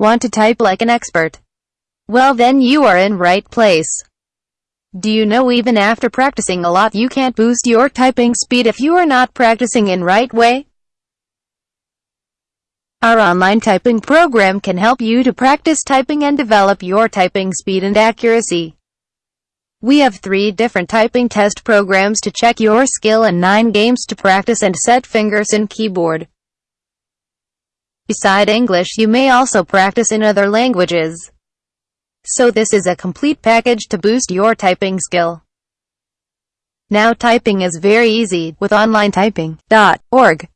Want to type like an expert? Well then you are in right place. Do you know even after practicing a lot you can't boost your typing speed if you are not practicing in right way? Our online typing program can help you to practice typing and develop your typing speed and accuracy. We have three different typing test programs to check your skill and nine games to practice and set fingers in keyboard. Beside English you may also practice in other languages. So this is a complete package to boost your typing skill. Now typing is very easy with onlinetyping.org.